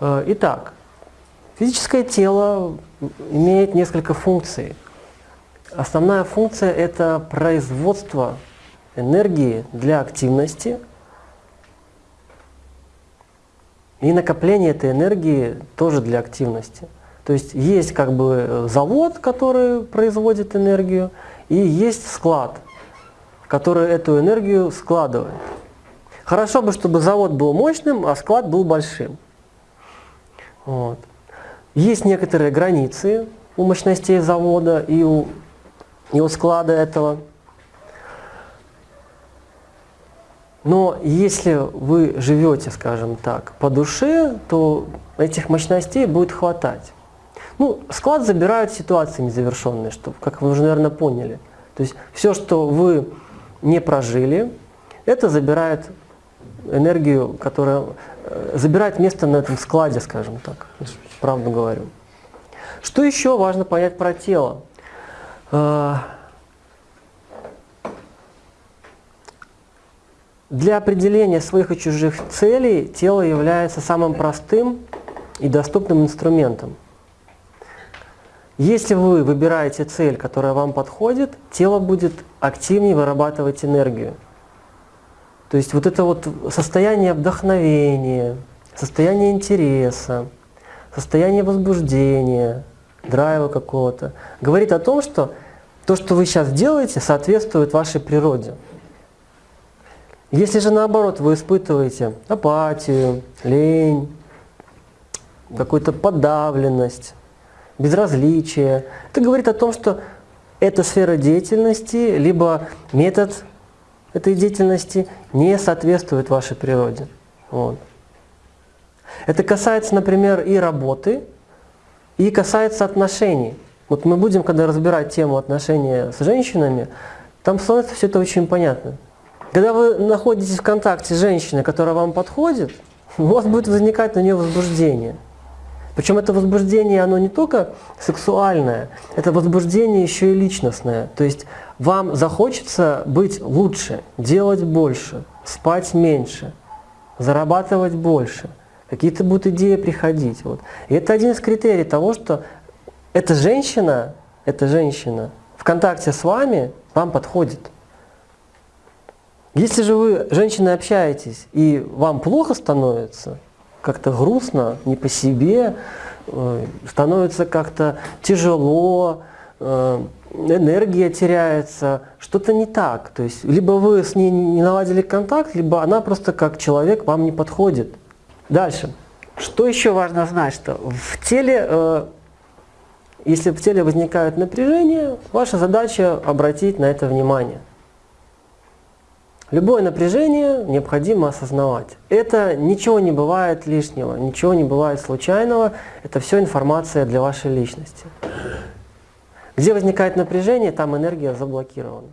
Э, итак, физическое тело имеет несколько функций. Основная функция – это производство энергии для активности и накопление этой энергии тоже для активности. То есть есть как бы завод, который производит энергию, и есть склад, который эту энергию складывает. Хорошо бы, чтобы завод был мощным, а склад был большим. Вот. Есть некоторые границы у мощностей завода и у, и у склада этого. Но если вы живете, скажем так, по душе, то этих мощностей будет хватать. Ну, склад забирают ситуации незавершенные, что, как вы уже, наверное, поняли. То есть все, что вы не прожили, это забирает энергию, которая э, забирает место на этом складе, скажем так, правду говорю. Что еще важно понять про тело? Э, для определения своих и чужих целей тело является самым простым и доступным инструментом. Если вы выбираете цель, которая вам подходит, тело будет активнее вырабатывать энергию. То есть вот это вот состояние вдохновения, состояние интереса, состояние возбуждения, драйва какого-то, говорит о том, что то, что вы сейчас делаете, соответствует вашей природе. Если же наоборот вы испытываете апатию, лень, какую-то подавленность, безразличие, это говорит о том, что эта сфера деятельности, либо метод этой деятельности не соответствует вашей природе. Вот. Это касается, например, и работы, и касается отношений. Вот мы будем, когда разбирать тему отношения с женщинами, там становится все это очень понятно. Когда вы находитесь в контакте с женщиной, которая вам подходит, у вас будет возникать на нее возбуждение. Причем это возбуждение, оно не только сексуальное, это возбуждение еще и личностное. То есть вам захочется быть лучше, делать больше, спать меньше, зарабатывать больше. Какие-то будут идеи приходить. Вот. И это один из критерий того, что эта женщина, эта женщина в контакте с вами вам подходит. Если же вы, женщина, общаетесь, и вам плохо становится, как-то грустно, не по себе, э, становится как-то тяжело, э, энергия теряется, что-то не так. То есть либо вы с ней не наладили контакт, либо она просто как человек вам не подходит. Дальше. Что еще важно знать, что в теле, э, если в теле возникает напряжение, ваша задача обратить на это внимание. Любое напряжение необходимо осознавать. Это ничего не бывает лишнего, ничего не бывает случайного, это все информация для вашей личности. Где возникает напряжение, там энергия заблокирована.